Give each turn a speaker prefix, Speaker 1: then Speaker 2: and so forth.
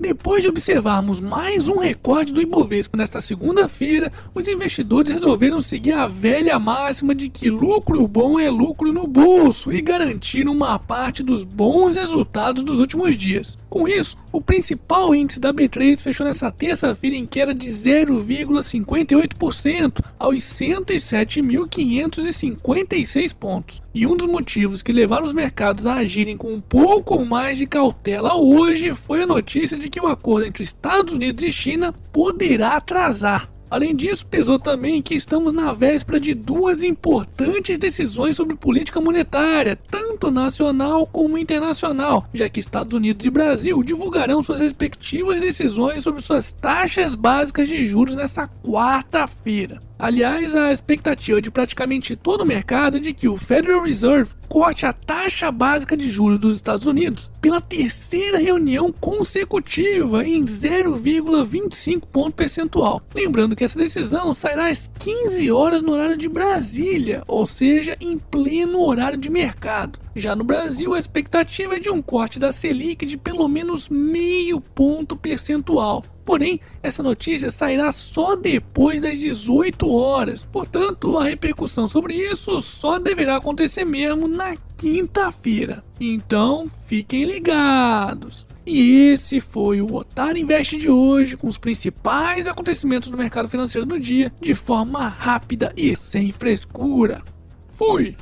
Speaker 1: Depois de observarmos mais um recorde do Ibovespa nesta segunda-feira, os investidores resolveram seguir a velha máxima de que lucro bom é lucro no bolso e garantiram uma parte dos bons resultados dos últimos dias. Com isso, o principal índice da B3 fechou nesta terça-feira em queda de 0,58% aos 107.556 pontos. E um dos motivos que levaram os mercados a agirem com um pouco mais de cautela hoje foi a notícia de que o acordo entre Estados Unidos e China poderá atrasar. Além disso, pesou também que estamos na véspera de duas importantes decisões sobre política monetária, tanto nacional como internacional, já que Estados Unidos e Brasil divulgarão suas respectivas decisões sobre suas taxas básicas de juros nesta quarta-feira. Aliás, a expectativa de praticamente todo o mercado é de que o Federal Reserve corte a taxa básica de juros dos Estados Unidos pela terceira reunião consecutiva em 0,25 ponto percentual. Lembrando que essa decisão sairá às 15 horas no horário de Brasília, ou seja, em pleno horário de mercado. Já no Brasil, a expectativa é de um corte da Selic de pelo menos meio ponto percentual. Porém, essa notícia sairá só depois das 18 horas. Portanto, a repercussão sobre isso só deverá acontecer mesmo na quinta-feira. Então, fiquem ligados. E esse foi o Otário Invest de hoje, com os principais acontecimentos do mercado financeiro do dia, de forma rápida e sem frescura. Fui!